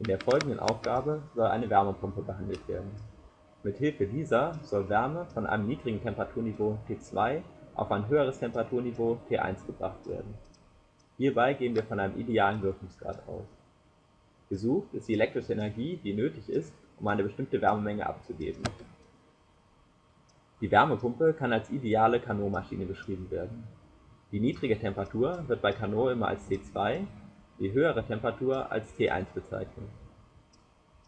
In der folgenden Aufgabe soll eine Wärmepumpe behandelt werden. Mithilfe dieser soll Wärme von einem niedrigen Temperaturniveau T2 auf ein höheres Temperaturniveau T1 gebracht werden. Hierbei gehen wir von einem idealen Wirkungsgrad aus. Gesucht ist die elektrische Energie, die nötig ist, um eine bestimmte Wärmemenge abzugeben. Die Wärmepumpe kann als ideale Carnot-Maschine beschrieben werden. Die niedrige Temperatur wird bei Carnot immer als T2, die höhere Temperatur als T1 bezeichnet.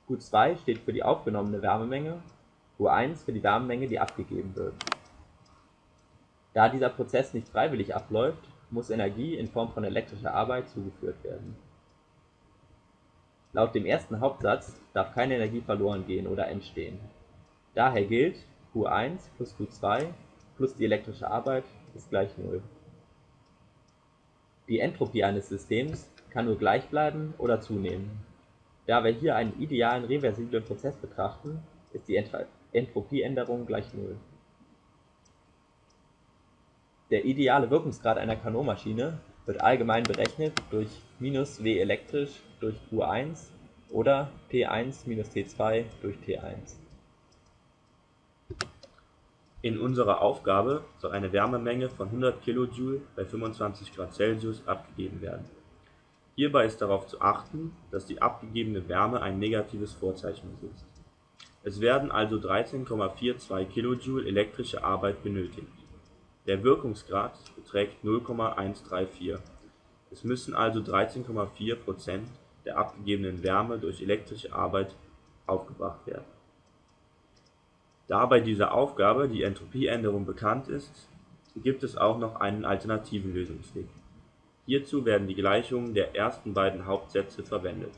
Q2 steht für die aufgenommene Wärmemenge, Q1 für die Wärmemenge, die abgegeben wird. Da dieser Prozess nicht freiwillig abläuft, muss Energie in Form von elektrischer Arbeit zugeführt werden. Laut dem ersten Hauptsatz darf keine Energie verloren gehen oder entstehen. Daher gilt, Q1 plus Q2 plus die elektrische Arbeit ist gleich Null. Die Entropie eines Systems kann nur gleich bleiben oder zunehmen. Da wir hier einen idealen reversiblen Prozess betrachten, ist die Entropieänderung gleich Null. Der ideale Wirkungsgrad einer Carnot-Maschine wird allgemein berechnet durch minus W elektrisch durch Q1 oder T1 minus T2 durch T1. In unserer Aufgabe soll eine Wärmemenge von 100 kJ bei 25 Grad Celsius abgegeben werden. Hierbei ist darauf zu achten, dass die abgegebene Wärme ein negatives Vorzeichen besitzt. Es werden also 13,42 kJ elektrische Arbeit benötigt. Der Wirkungsgrad beträgt 0,134, es müssen also 13,4 % der abgegebenen Wärme durch elektrische Arbeit aufgebracht werden. Da bei dieser Aufgabe die Entropieänderung bekannt ist, gibt es auch noch einen alternativen Lösungsweg. Hierzu werden die Gleichungen der ersten beiden Hauptsätze verwendet